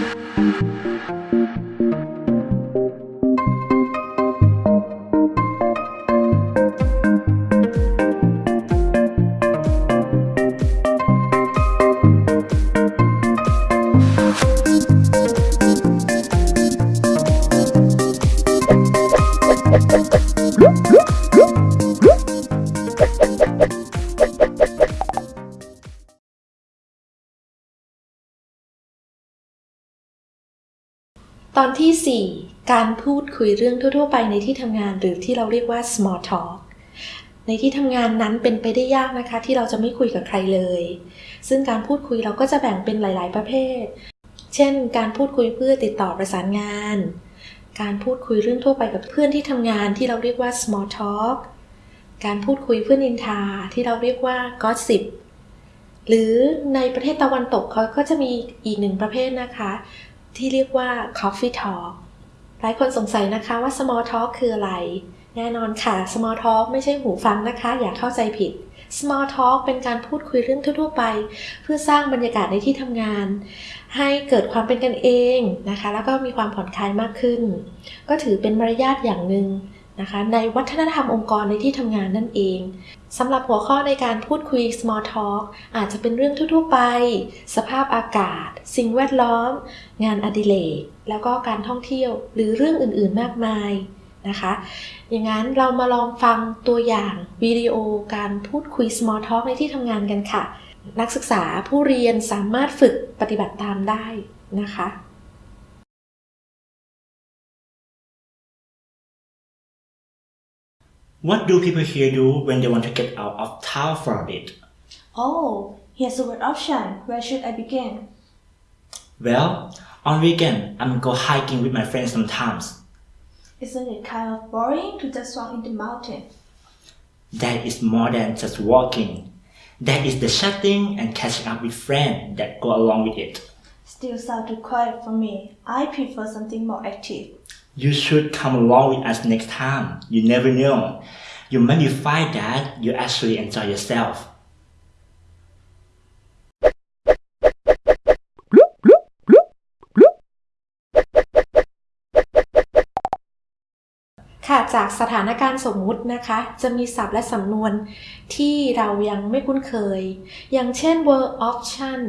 ต อนที่ 4 การพูดคุยเรื่องทั่ว ๆ ไปในที่ทำงานหรือที่เราเรียกว่า small talk ในที่ทำงานนั้นเป็นไปได้ยากนะคะ ที่เราจะไม่คุยกับใครเลย ซึ่งการพูดคุยเราก็จะแบ่งเป็นหลาย ๆ ประเภท เช่น การพูดคุยเพื่อติดต่อประสานงาน การพูดคุยเรื่องทั่วไปกับเพื่อนที่ทำงานที่เราเรียกว่า small talk การพูดคุยเพื่อนินทาที่เราเรียกว่า gossip หรือในประเทศตะวันตกเขาก็จะมีอีกหนึ่งประเภทนะคะ ที่เรียกว่า coffee talk หลายคนสงสัยนะคะว่า small talk คืออะไร แน่นอนค่ะ small talk ไม่ใช่หูฟังนะคะ อย่าเข้าใจผิด small talk เป็นการพูดคุยเรื่องทั่ว ๆ ไป เพื่อสร้างบรรยากาศในที่ทำงาน ให้เกิดความเป็นกันเองนะคะ แล้วก็มีความผ่อนคลายมากขึ้น ก็ถือเป็นมารยาทอย่างหนึ่ง นะคะในวัฒนธรรมองค์กรในที่ทำงานนั่นเองสำหรับหัวข้อในการพูดคุย small talk อาจจะเป็นเรื่องทั่วๆไป สภาพอากาศ สิ่งแวดล้อม งานอดิเรก แล้วก็การท่องเที่ยวหรือเรื่องอื่นๆมากมายนะคะ อย่างนั้นเรามาลองฟังตัวอย่างวิดีโอการพูดคุย small talk ในที่ทำงานกันค่ะ นักศึกษาผู้เรียนสามารถฝึกปฏิบัติตามได้นะคะ What do people here do when they want to get out of town for a bit? Oh, here's a good option. Where should I begin? Well, on weekend, I'm go hiking with my friends sometimes. Isn't it kind of boring to just walk in the mountain? That is more than just walking. That is the chatting and catching up with friends that go along with it. Still sound too quiet for me. I prefer something more active. You should come along with us next time. You never know. You might find that you actually enjoy yourself. ค่ะจากสถานการณ์สมมุตินะคะ จะมีศัพท์และสำนวนที่เรายังไม่คุ้นเคย อย่างเช่น were option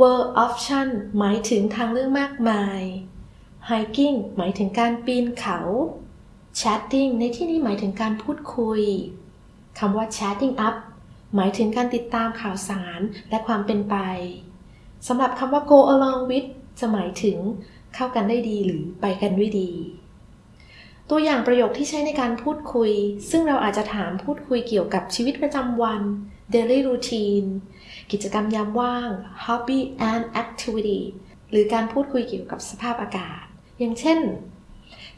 were option หมายถึงทางเลือกมากมาย hiking หมายถึงการปีนเขา chatting ในที่นี้หมายถึงการพูดคุยคำว่า chatting up หมายถึงการติดตามข่าวสารและความเป็นไปสำหรับคำว่า go along with จะหมายถึงเข้ากันได้ดีหรือไปกันด้วยดี ตัวอย่างประโยคที่ใช้ในการพูดคุย ซึ่งเราอาจจะถามพูดคุยเกี่ยวกับชีวิตประจำวัน daily routine กิจกรรมยามว่าง hobby and activity หรือการพูดคุยเกี่ยวกับสภาพอากาศ อย่างเช่น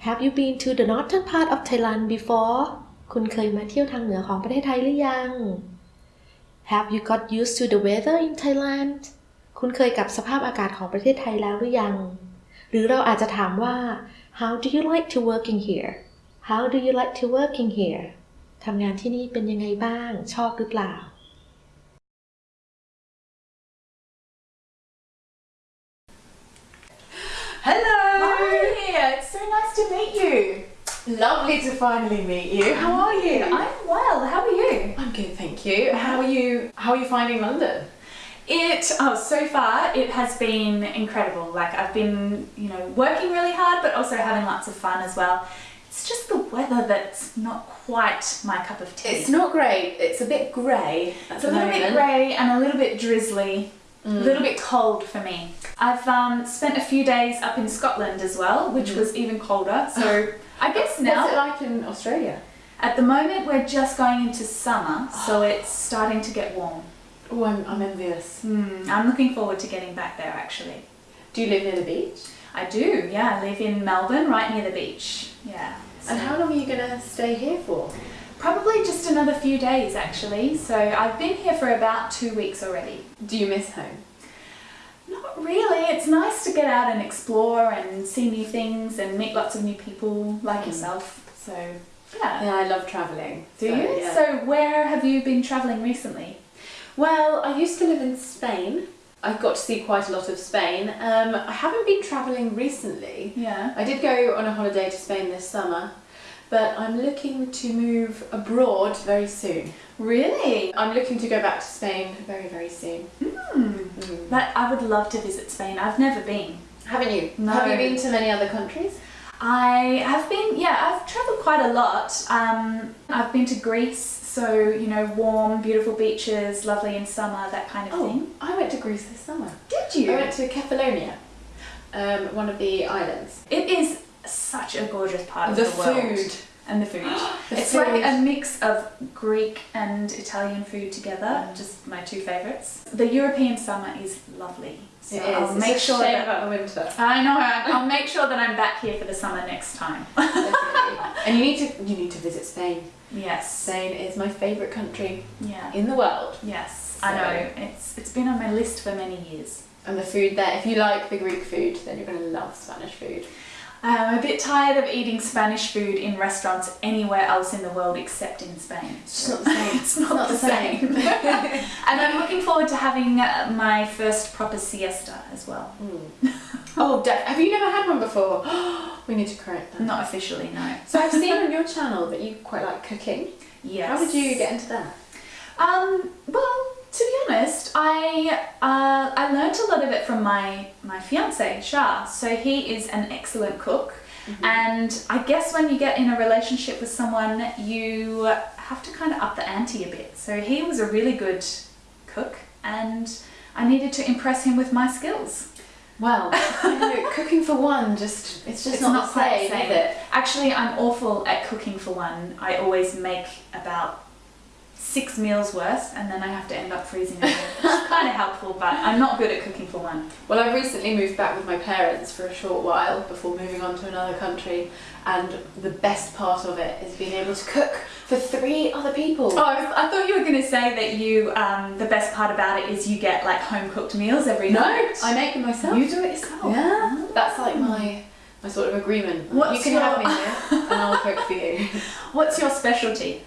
Have you been to the northern part of Thailand before คุณเคยมาเที่ยวทางเหนือของประเทศไทยหรือยัง Have you got used to the weather in Thailand คุณเคยกับสภาพอากาศของประเทศไทยแล้วหรือยัง หรือเราอาจจะถามว่า How do you like to working here How do you like to working here ทำงานที่นี่เป็นยังไงบ้าง ชอบหรือเปล่า to meet you. Lovely to finally meet you. How are you? I'm well. How are you? I'm good, thank you. How are you? How are you finding London? It oh so far it has been incredible. Like I've been, you know, working really hard but also having lots of fun as well. It's just the weather that's not quite my cup of tea. It's not great. It's a bit grey. It's a little bit grey and a little bit drizzly. A little bit cold for me. I've um, spent a few days up in Scotland as well, which was even colder. So I guess now What's it like in Australia? At the moment, we're just going into summer, so it's starting to get warm. Oh, I'm, I'm envious. Hmm, I'm looking forward to getting back there actually. Do you live near the beach? I do, yeah. I live in Melbourne, right near the beach. Yeah. And how long are you going to stay here for? Probably just another few days actually. So I've been here for about two weeks already. Do you miss home? Not really. It's nice to get out and explore and see new things and meet lots of new people like yourself. So yeah. Yeah, I love travelling. Do so, you? yeah. So where have you been travelling recently? Well, I used to live in Spain I've got to see quite a lot of Spain. Um, I haven't been travelling recently. Yeah. I did go on a holiday to Spain this summer, but I'm looking to move abroad very soon. Really? I'm looking to go back to Spain very, very soon. Hmm. Mm. That I would love to visit Spain. I've never been. Haven't you? No. Have you been to many other countries? I have been, yeah, I've travelled quite a lot. Um, I've been to Greece, so you know, warm, beautiful beaches, lovely in summer, that kind of thing. I went to Greece this summer. Did you? I went to Kefalonia, um, one of the islands. It is such a gorgeous part of The the, world. food. and the food. The it's food. like a mix of Greek and Italian food together. Mm. Just my two favourites. The European summer is lovely, so It is. I'll It's make a sure that. about the winter. I know. I'll make sure that I'm back here for the summer next time. And you need to you need to visit Spain. yes. Spain is my favourite country Yeah. in the world. Yes. So- I know. It's it's been on my list for many years. And the food there, if you like the Greek food, then you're going to love Spanish food. I'm a bit tired of eating Spanish food in restaurants anywhere else in the world except in Spain. It's not the same. It's not, the same. and I'm looking forward to having uh, my first proper siesta as well. oh, have you never had one before? we need to correct that. Not officially, no. So I've seen on your channel that you quite like cooking. Yes. How did you get into that? Um, well, to be honest, I uh, I learnt a lot of it from my my fiance Shah. So he is an excellent cook, and I guess when you get in a relationship with someone, you have to kind of up the ante a bit. So he was a really good cook, and I needed to impress him with my skills. Well, I know, cooking for one, just it's just It's not, not the quite same, the same. is it? Actually, I'm awful at cooking for one. I always make about six meals worth, and then I have to end up freezing which is kind of helpful. But I'm not good at cooking for one. Well, I recently moved back with my parents for a short while before moving on to another country, and the best part of it is being able to cook for three other people. Oh, I, was- I thought you were going to say that you. Um, the best part about it is you get like home cooked meals every no, night. I make them myself. You do it yourself. Yeah, that's like my my sort of agreement. What's you can your- have me here, and I'll cook for you. What's your specialty?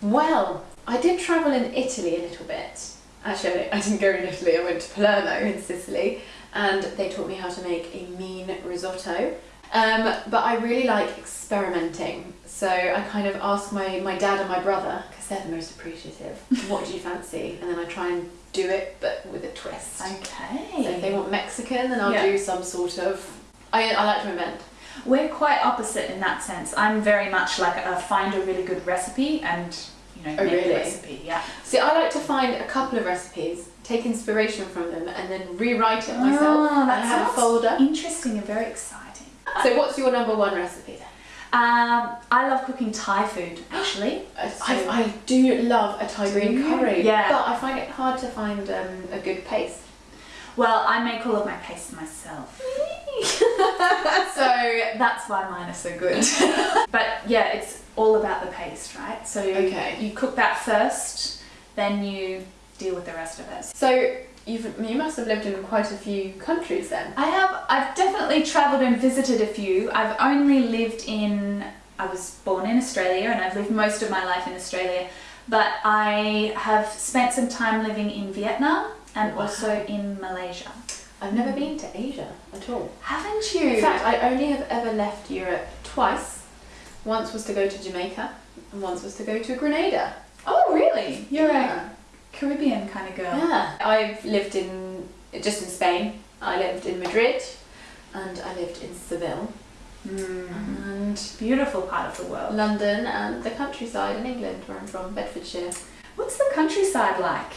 Well, I did travel in Italy a little bit. Actually, I didn't go in Italy. I went to Palermo in Sicily, and they taught me how to make a mean risotto. Um, but I really like experimenting, so I kind of ask my, my dad and my brother because they're the most appreciative. What do you fancy? And then I try and do it, but with a twist. Okay. So if they want Mexican, then I'll Yeah. do some sort of. I, I like to invent. We're quite opposite in that sense. I'm very much like a find a really good recipe and you know Oh, make really? recipe. Yeah. See, I like to find a couple of recipes, take inspiration from them, and then rewrite it myself. Oh, that have a folder. interesting and very exciting. So, what's your number one recipe then? Um, I love cooking Thai food actually. I, I do love a Thai green curry, Yeah. but I find it hard to find um, a good paste. Well, I make all of my paste myself. so that's why mine are so good. but yeah, it's all about the paste, right? So Okay. you cook that first, then you deal with the rest of it. So, you've, you must have lived in quite a few countries then. I have I've definitely traveled and visited a few. I've only lived in I was born in Australia and I've lived most of my life in Australia, but I have spent some time living in Vietnam and Wow. also in Malaysia. I've never been to Asia at all. Haven't you? In fact, I only have ever left Europe twice. Once was to go to Jamaica, and once was to go to Grenada. oh really? You're Yeah. a Caribbean kind of girl. Yeah, I've lived in just in Spain. I lived in Madrid, and I lived in Seville, Mm. and Beautiful part of the world. London, and the countryside in England, where I'm from, Bedfordshire. What's the countryside like?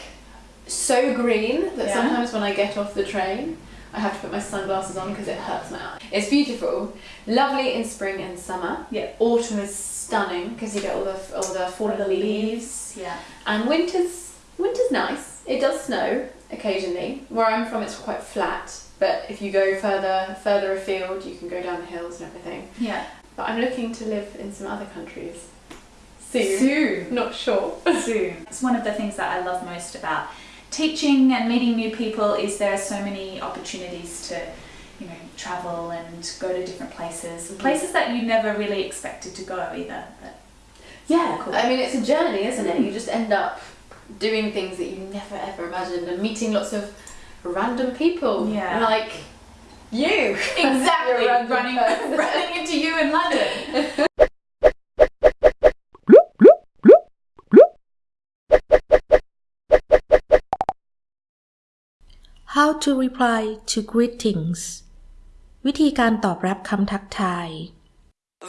So green that Yeah. sometimes when I get off the train, I have to put my sunglasses on because it hurts my eye. It's beautiful, lovely in spring and summer. Yeah. Autumn is stunning because you get all the all the fallen leaves. Yeah. And winter's winter's nice. It does snow occasionally. Where I'm from, it's quite flat. But if you go further further afield, you can go down the hills and everything. Yeah. But I'm looking to live in some other countries soon. Soon. Not sure. soon. It's one of the things that I love most about teaching and meeting new people is there are so many opportunities to you know travel and go to different places Mhm. places that you never really expected to go either but Yeah, Cool. I mean it's a journey, isn't it? You just end up doing things that you never ever imagined and meeting lots of random people. Yeah. Like you. Exactly, You're a random running, running into to reply to greetings วิธีการตอบรับคำทักทาย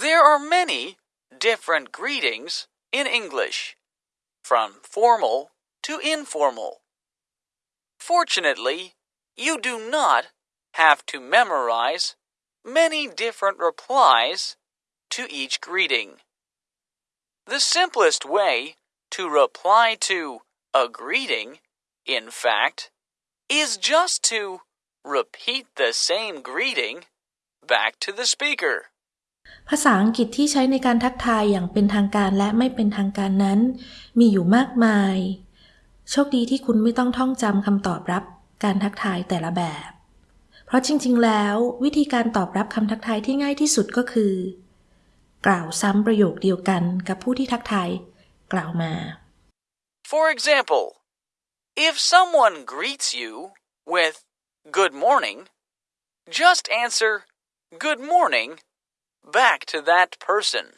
There are many different greetings in English, from formal to informal. Fortunately, you do not have to memorize many different replies to each greeting. The simplest way to reply to a greeting, in fact, is just to repeat the same greeting back to the speaker. ภาษาอังกฤษที่ใช้ในการทักทายอย่างเป็นทางการและไม่เป็นทางการนั้น มีอยู่มากมาย โชคดีที่คุณไม่ต้องท่องจำคำตอบรับการทักทายแต่ละแบบ เพราะจริง ๆ แล้ว วิธีการตอบรับคำทักทายที่ง่ายที่สุดก็คือ กล่าวซ้ำประโยคเดียวกันกับผู้ที่ทักทายกล่าวมา For example, if someone greets you with good morning, just answer good morning back to that person.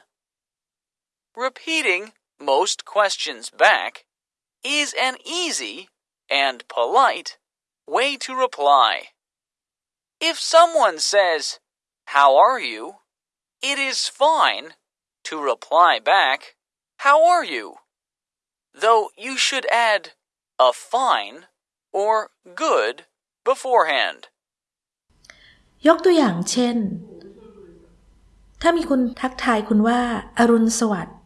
Repeating most questions back is an easy and polite way to reply. If someone says, How are you? it is fine to reply back, How are you? though you should add a fine or good beforehand. ยกตัวอย่างเช่น ถ้ามีคนทักทายคุณว่าอรุณสวัสดิ์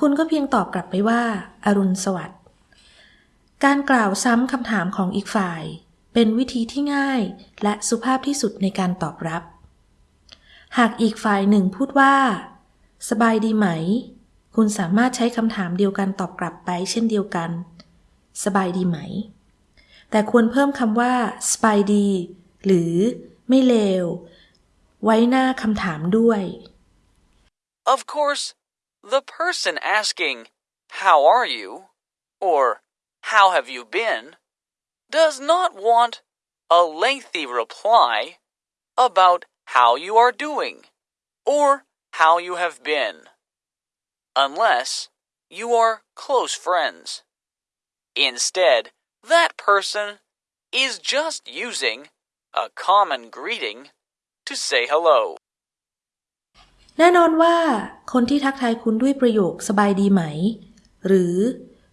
คุณก็เพียงตอบกลับไปว่าอรุณสวัสดิ์ การกล่าวซ้ำคำถามของอีกฝ่าย เป็นวิธีที่ง่ายและสุภาพที่สุดในการตอบรับ หากอีกฝ่ายหนึ่งพูดว่า สบายดีไหม คุณสามารถใช้คำถามเดียวกันตอบกลับไปเช่นเดียวกัน สบายดีไหม แต่ควรเพิ่มคำว่าสบายดี หรือไม่เลว ไว้หน้าคำถามด้วย Of course, the person asking, How are you? or How have you been? does not want a lengthy reply about how you are doing or how you have been, unless you are close friends. Instead, that person is just using a common greeting to say hello. แน่นอนว่า คนที่ทักทายคุณด้วยประโยคสบายดีไหม หรือ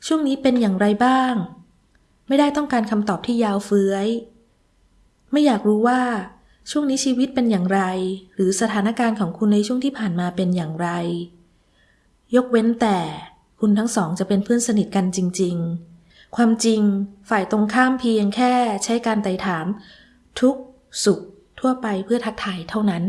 ช่วงนี้เป็นอย่างไรบ้าง ไม่ได้ต้องการคำตอบที่ยาวเฟื้อย ไม่อยากรู้ว่า ช่วงนี้ชีวิตเป็นอย่างไร หรือสถานการณ์ของคุณในช่วงที่ผ่านมาเป็นอย่างไร ยกเว้นแต่คุณทั้งสองจะเป็นเพื่อนสนิทกันจริง ๆ ความจริงฝ่ายตรงข้ามเพียงแค่ใช้การไต่ถาม ทุกสุขทั่วไปเพื่อทักทายเท่านั้น